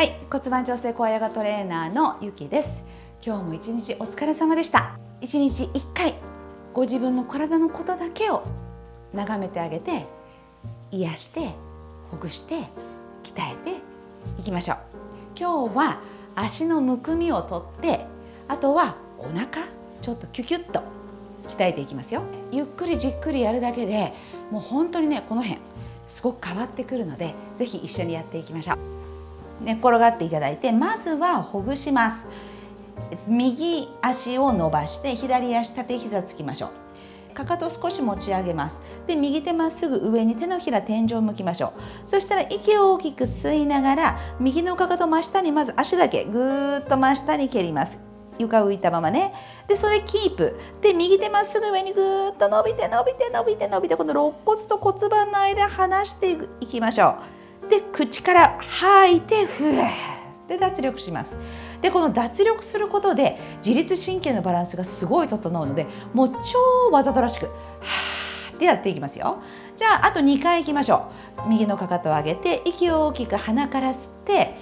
はい骨盤調整高ヨガトレーナーのゆきです。今日も一日お疲れ様でした。一日一回ご自分の体のことだけを眺めてあげて癒してほぐして鍛えていきましょう。今日は足のむくみをとってあとはお腹ちょっとキュキュッと鍛えていきますよ。ゆっくりじっくりやるだけでもう本当にねこの辺すごく変わってくるので是非一緒にやっていきましょう。寝転がっていただいてまずはほぐします。右足を伸ばして左足縦膝つきましょう。かかと少し持ち上げます。で右手まっすぐ上に手のひら天井を向きましょう。そしたら息を大きく吸いながら右のかかと真下にまず足だけぐーっと真下に蹴ります。床浮いたままね。でそれキープ。で右手まっすぐ上にぐーっと伸びて伸びて伸びて伸びてこの肋骨と骨盤の間離していきましょう。で口から吐いてふーで脱力します。でこの脱力することで自律神経のバランスがすごい整うのでもう超わざとらしくはーってやっていきますよ。じゃああと2回いきましょう。右のかかとを上げて息を大きく鼻から吸って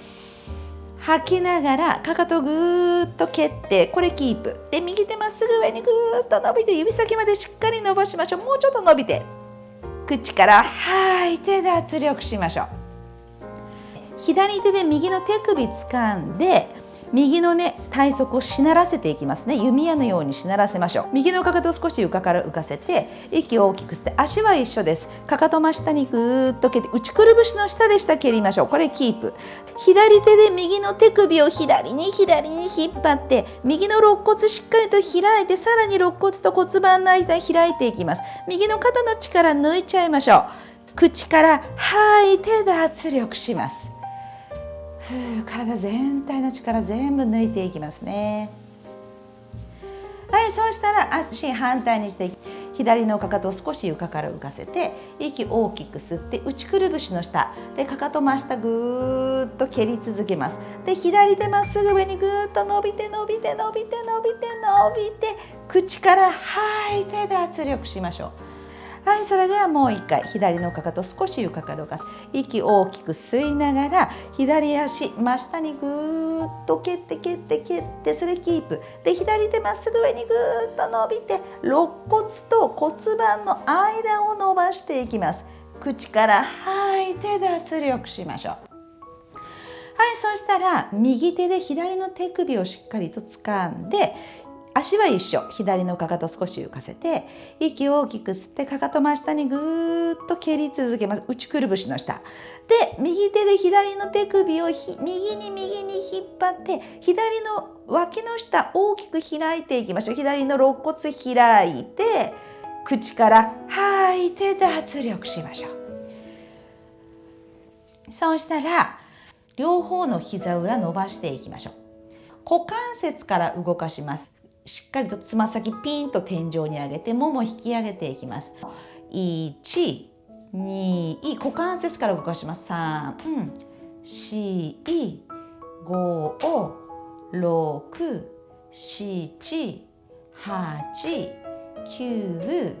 吐きながらかかとぐーっと蹴ってこれキープ。で右手まっすぐ上にぐーっと伸びて指先までしっかり伸ばしましょう。もうちょっと伸びて口から吐いて脱力しましょう。左手で右の手首掴んで右のね体側をしならせていきますね。弓矢のようにしならせましょう。右のかかとを少し床から浮かせて息を大きく吸って足は一緒です。かかと真下にぐーっと蹴って内くるぶしの下で下蹴りましょう。これキープ。左手で右の手首を左に左に引っ張って右の肋骨しっかりと開いてさらに肋骨と骨盤の間開いていきます。右の肩の力抜いちゃいましょう。口から吐いて脱力します。体全体の力全部抜いていきますね。はいそうしたら足反対にして左のかかとを少し床から浮かせて息大きく吸って内くるぶしの下でかかと真下ぐーっと蹴り続けます。で左手まっすぐ上にぐーっと伸びて伸びて伸びて伸びて伸びて口から吐いて脱力しましょう。はいそれではもう一回左のかかと少し床から浮かす。息大きく吸いながら左足真下にぐーっと蹴って蹴って蹴ってそれキープ。で左手まっすぐ上にぐーっと伸びて肋骨と骨盤の間を伸ばしていきます。口から吐いて脱力しましょう。はいそしたら右手で左の手首をしっかりと掴んで足は一緒左のかかと少し浮かせて息を大きく吸ってかかと真下にぐーっと蹴り続けます。内くるぶしの下で右手で左の手首を右に右に引っ張って左の脇の下大きく開いていきましょう。左の肋骨開いて口から吐いて脱力しましょう。そうしたら両方の膝裏伸ばしていきましょう。股関節から動かします。しっかりとつま先ピンと天井に上げてもも引き上げていきます。1、2、股関節から動かします。3、4、5、6、7、8、9、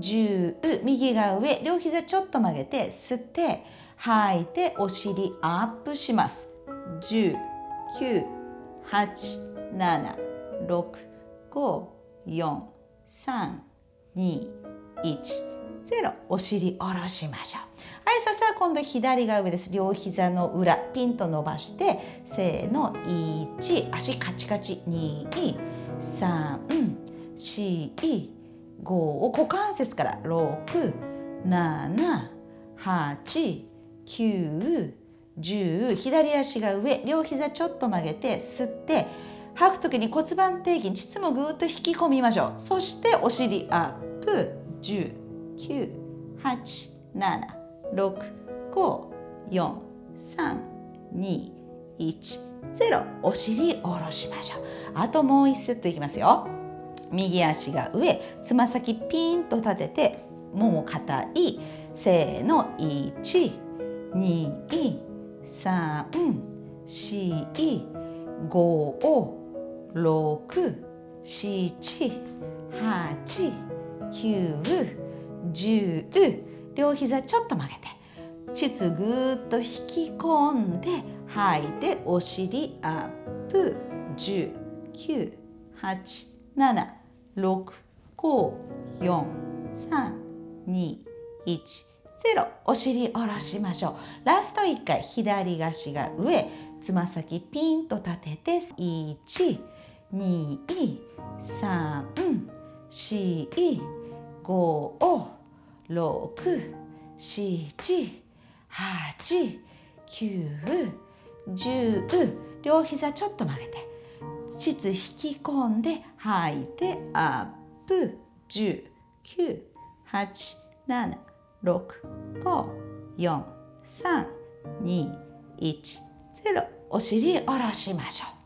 10右が上両膝ちょっと曲げて吸って吐いてお尻アップします10、9、8、7、6、5、4、3、2、1、0お尻下ろしましょう。はいそしたら今度左が上です。両膝の裏ピンと伸ばしてせーの1足カチカチ2 3 4 5股関節から6 7 8 9 10左足が上両膝ちょっと曲げて吸って吐く時に骨盤底筋膣もぐーっと引き込みましょう。そしてお尻アップ1 9 8 7 6 5 4 3 2 1 0お尻下ろしましょう。あともう1セットいきますよ。右足が上つま先ピンと立ててもも硬いせーの1 2 3 4 5 6、7、8、9、10両膝ちょっと曲げて。膣ぐーっと引き込んで吐いてお尻アップ10、9、8、7、6、5、4、3、2、1、0お尻下ろしましょう。ラスト1回左足が上。つま先ピンと立てて1、2、3、4、5、6、7、8、9、10両膝ちょっと曲げて膣引き込んで吐いてアップ10、9、8、7、6、5、4、3、2、1、0お尻下ろしましょう。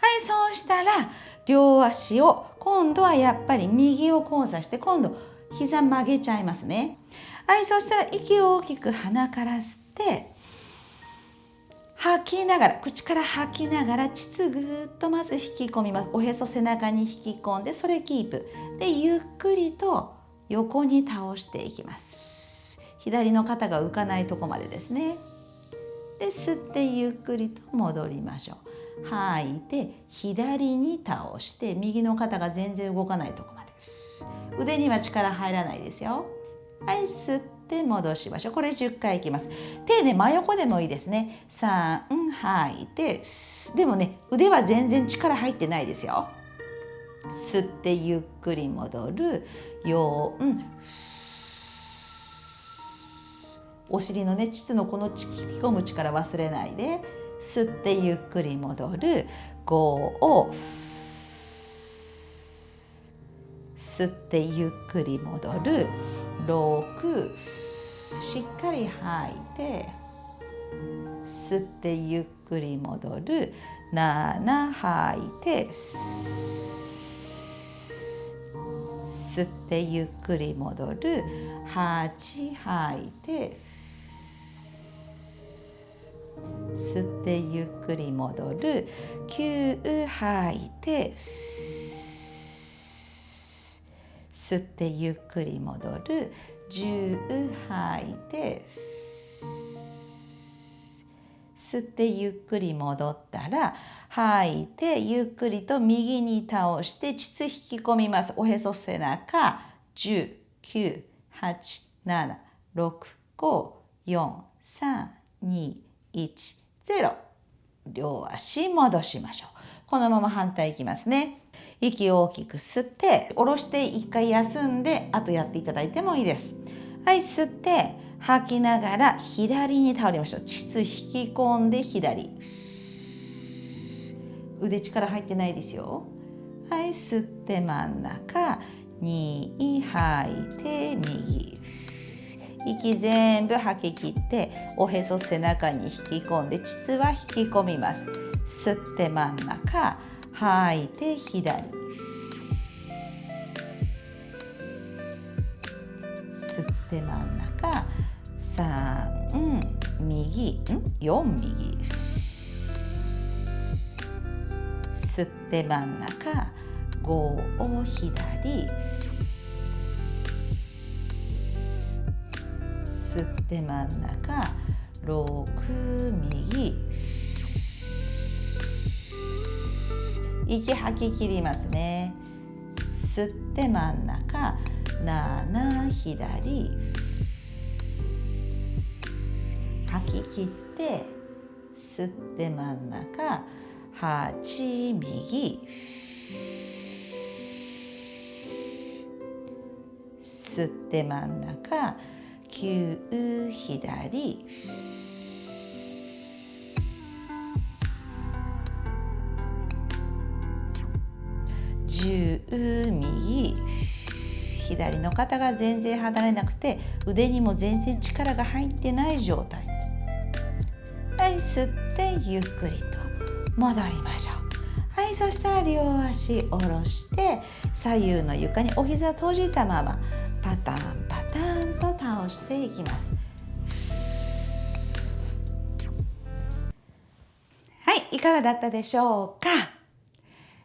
はいそうしたら両足を今度はやっぱり右を交差して今度膝曲げちゃいますね。はいそうしたら息を大きく鼻から吸って吐きながら口から吐きながら膣ぐーっとまず引き込みます。おへそ背中に引き込んでそれキープ。でゆっくりと横に倒していきます。左の肩が浮かないとこまでですね。で吸ってゆっくりと戻りましょう。吐いて左に倒して右の肩が全然動かないとこまで。腕には力入らないですよ。はい吸って戻しましょう。これ10回いきます。手ね真横でもいいですね。3吐いてでもね腕は全然力入ってないですよ。吸ってゆっくり戻る。4お尻のね膣のこの引き込む力忘れないで。吸ってゆっくり戻る。5を吸ってゆっくり戻る。6しっかり吐いて吸ってゆっくり戻る。7吐いて吸ってゆっくり戻る。8吐いて吸ってゆっくり戻る。9吐いて吸ってゆっくり戻る。10吐いて吸ってゆっくり戻ったら吐いてゆっくりと右に倒して膣引き込みます。おへそ背中。10 9 8 7 6 5 4 3 2 1 0両足戻しましょう。このまま反対いきますね。息を大きく吸って下ろして一回休んであとやっていただいてもいいです。はい吸って吐きながら左に倒れましょう。膣引き込んで左。腕力入ってないですよ。はい吸って真ん中。2吐いて右。息全部吐き切っておへそ背中に引き込んで膣は引き込みます。吸って真ん中吐いて左。吸って真ん中3右ん4右。吸って真ん中5を左。吸って真ん中6右。息吐き切りますね。吸って真ん中7左。吐き切って吸って真ん中8右。吸って真ん中9左。10右左の肩が全然離れなくて腕にも全然力が入ってない状態。はい吸ってゆっくりと戻りましょう。はいそしたら両足下ろして左右の床にお膝閉じたままパターンを倒していきます。はいいかがだったでしょうか？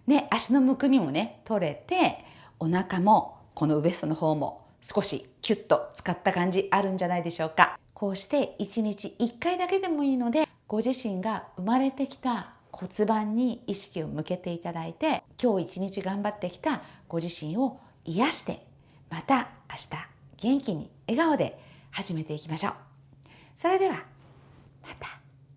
ね足のむくみもね取れてお腹もこのウエストの方も少しキュッと使った感じあるんじゃないでしょうか？こうして1日1回だけでもいいのでご自身が生まれてきた骨盤に意識を向けていただいて今日一日頑張ってきたご自身を癒してまた明日元気に笑顔で始めていきましょう。それではまた。